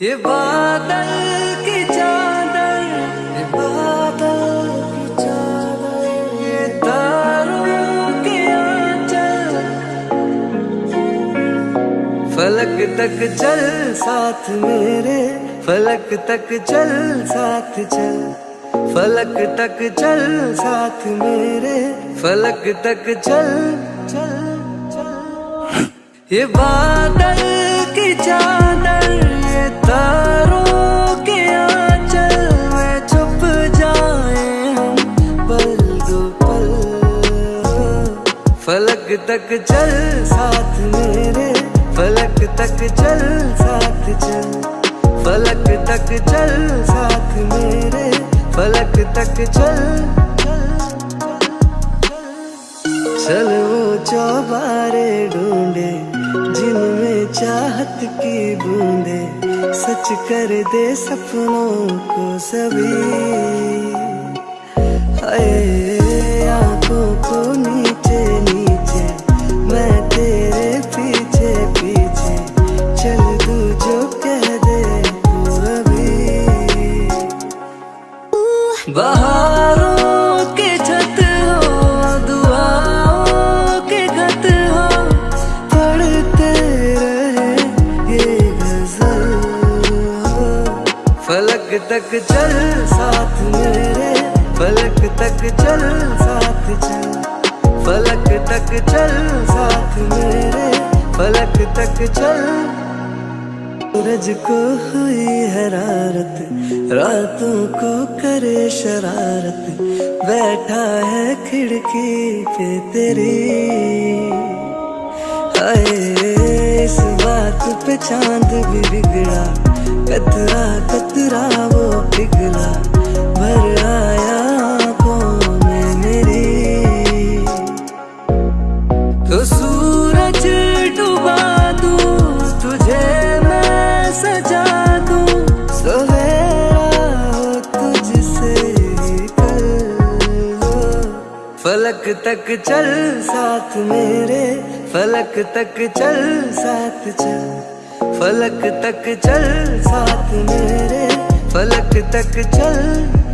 ये बादल की चादर, ये बादल की चादर, ये तारों के आंचल। फलक तक चल, साथ मेरे, फलक तक चल, साथ चल। फलक तक चल, साथ मेरे, फलक तक चल चल चल। ये बादल की चादर तक चल, साथ मेरे। फलक तक चल, साथ चल। फलक तक चल, साथ मेरे। फलक तक चल चल वो चौबारे ढूंढे, जिनमें चाहत की बूंदे। सच कर दे सपनों को सभी। फलक तक चल, साथ मेरे। फलक तक चल, साथ चल। फलक तक चल, साथ मेरे। फलक तक चल। सूरज को हुई हरारत, रातों को करे शरारत। बैठा है खिड़की पे तेरी। हाय, इस बात पे चाँद भी बिगड़ा, कतरा वो पिघला, भर आया मेरी। तो सूरज तुझे मैं सजा दूँ। सवेरा तुझसे फलक तक चल साथ मेरे, फलक तक चल साथ चल। फलक तक चल साथ मेरे फलक तक चल।